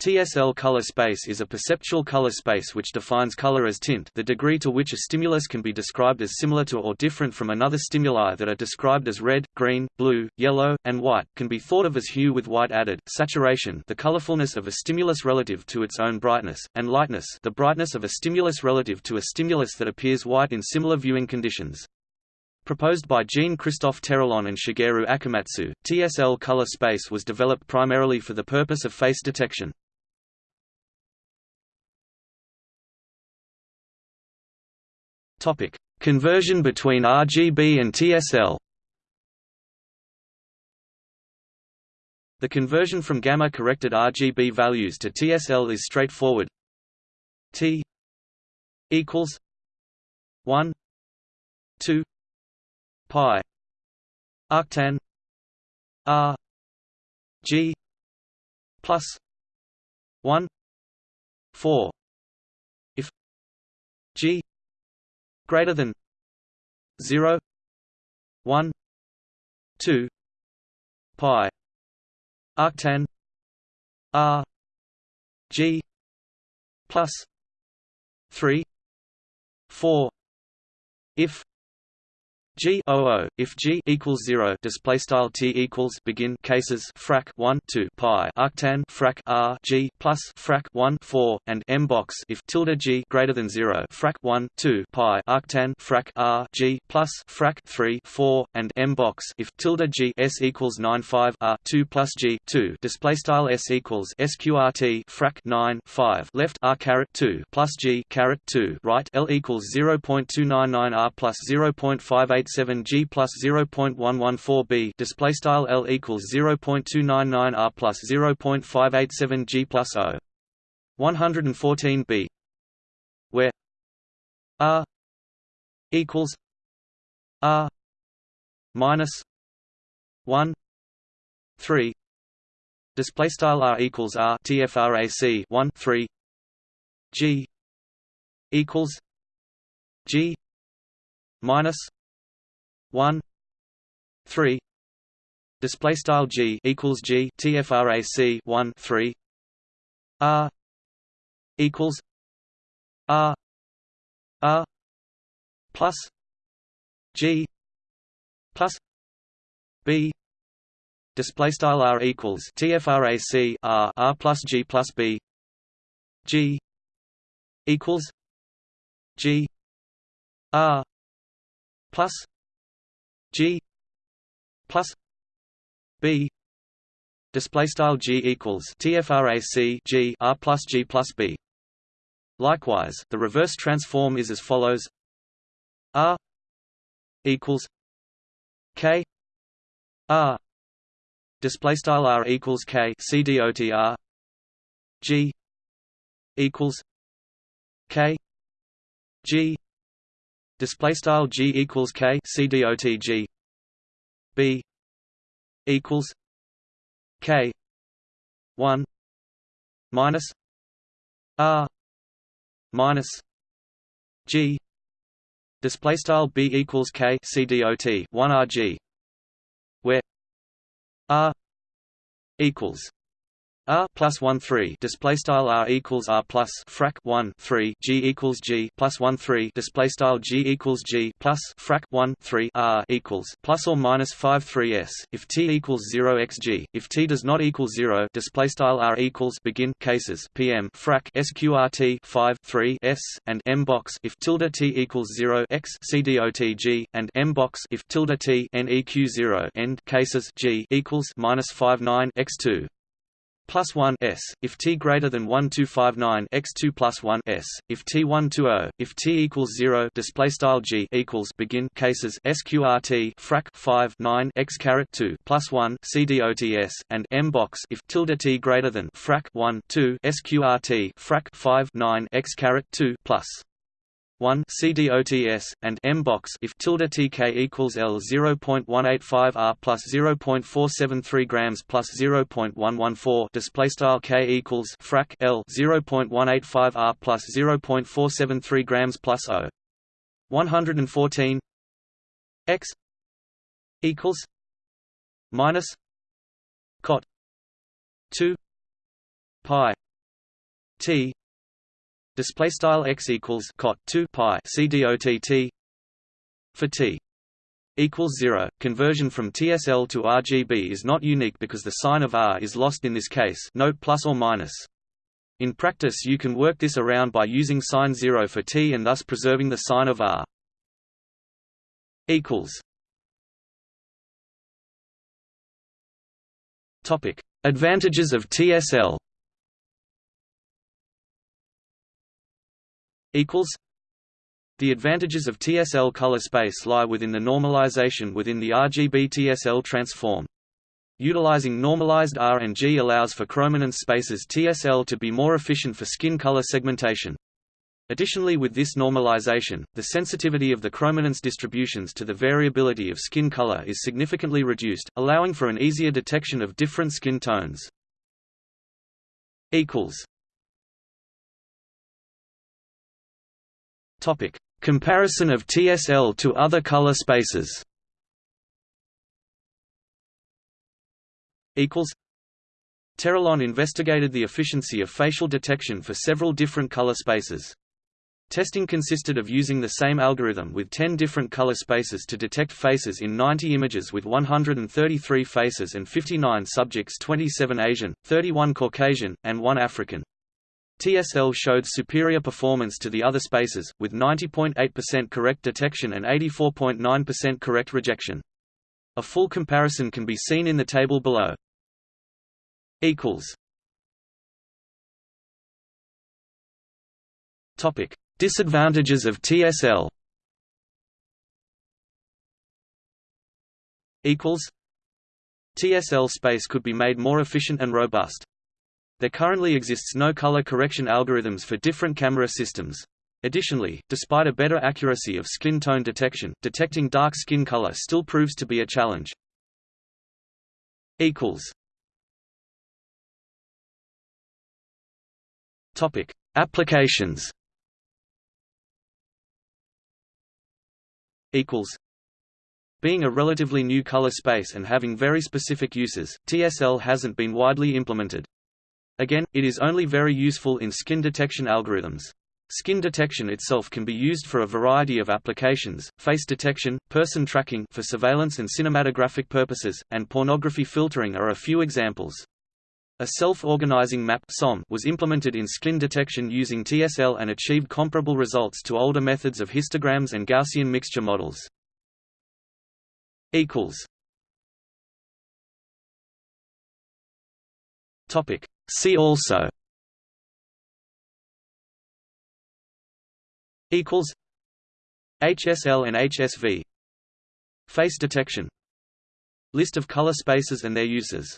TSL color space is a perceptual color space which defines color as tint the degree to which a stimulus can be described as similar to or different from another stimuli that are described as red, green, blue, yellow, and white, can be thought of as hue with white added, saturation the colorfulness of a stimulus relative to its own brightness, and lightness the brightness of a stimulus relative to a stimulus that appears white in similar viewing conditions. Proposed by Jean-Christophe Terrillon and Shigeru Akamatsu, TSL color space was developed primarily for the purpose of face detection. Topic: Conversion between RGB and TSL. The conversion from gamma-corrected RGB values to TSL is straightforward. T equals 1 2 pi arctan R G plus 1 4 if G greater than 0 1 2 pi arctan r g plus 3 4 if G O O if G equals zero display style T equals begin cases frac one two pi arctan frac R G plus frac one four and M box if tilde G greater than zero frac one two pi arctan frac R G plus frac three four and M box if tilde G S equals nine five R two plus G two display style S equals SQRT frac nine five left R caret two plus G caret two right L equals zero point two nine nine R plus zero point five eight 0.87 G plus 0.114 B display style L equals 0.299 R plus 0.587 G plus O. 114 B where R equals R minus 1 3 display style R equals R TFRAC 1 3 G equals G minus 1 3 display style g equals g tfrac 1 3 r equals r r plus g plus b display style r equals tfrac r r plus g plus b g equals g r plus G plus B. Display style G equals TFRAC G R plus G plus B. Likewise the reverse transform is as follows. R equals K. R display style R equals K. C D O T R. G equals K. G display style g equals k c dot g. B equals k 1 minus r minus g. Display style b equals k c dot 1 rg where r equals R plus one three display style R equals R plus frac one three G equals G plus one three display style G equals G plus frac one three R equals plus or minus five three S. If T equals zero x G if T does not equal zero display style R equals begin cases PM frac SQRT five three S and M box. If tilde T equals zero x CDOT and M box. If tilde T NEQ zero end cases G equals minus five nine x two plus 1 s, if t greater than 1259 x2 plus 1 s, if t 120, if t equals 0 display style g equals begin cases sqrt frac 5 9 x caret 2 plus 1 cdots and m box if tilde t greater than frac 1 2 sqrt frac 5 9 x caret 2 plus 1 CDOTS and M box if tilde TK equals L 0.185 R plus 0.473 grams plus 0.114 display style K equals frac L 0.185 R plus 0.473 grams plus O. 114 X equals minus cot 2 pi T display style x equals cot 2 pi c dot t for T equals 0. Conversion from TSL to RGB is not unique because the sign of R is lost in this case note plus or minus. In practice you can work this around by using sign 0 for T and thus preserving the sign of R. equals topic Advantages of TSL the advantages of TSL color space lie within the normalization within the RGB TSL transform. Utilizing normalized R and G allows for chrominance spaces TSL to be more efficient for skin color segmentation. Additionally with this normalization, the sensitivity of the chrominance distributions to the variability of skin color is significantly reduced, allowing for an easier detection of different skin tones. Comparison of TSL to other color spaces Terrillon investigated the efficiency of facial detection for several different color spaces. Testing consisted of using the same algorithm with 10 different color spaces to detect faces in 90 images with 133 faces and 59 subjects 27 Asian, 31 Caucasian, and 1 African. TSL showed superior performance to the other spaces, with 90.8% correct detection and 84.9% correct rejection. A full comparison can be seen in the table below. Disadvantages of TSL TSL space could be made more efficient and robust. There currently exists no color correction algorithms for different camera systems. Additionally, despite a better accuracy of skin tone detection, detecting dark skin color still proves to be a challenge. Topic: Applications. Equals. Being a relatively new color space and having very specific uses, TSL hasn't been widely implemented. Again, it is only very useful in skin detection algorithms. Skin detection itself can be used for a variety of applications, face detection, person tracking for surveillance and cinematographic purposes, and pornography filtering are a few examples. A self-organizing map was implemented in skin detection using TSL and achieved comparable results to older methods of histograms and Gaussian mixture models. See also HSL and HSV Face detection. List of color spaces and their uses